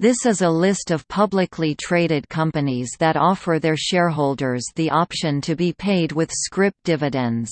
This is a list of publicly traded companies that offer their shareholders the option to be paid with scrip dividends.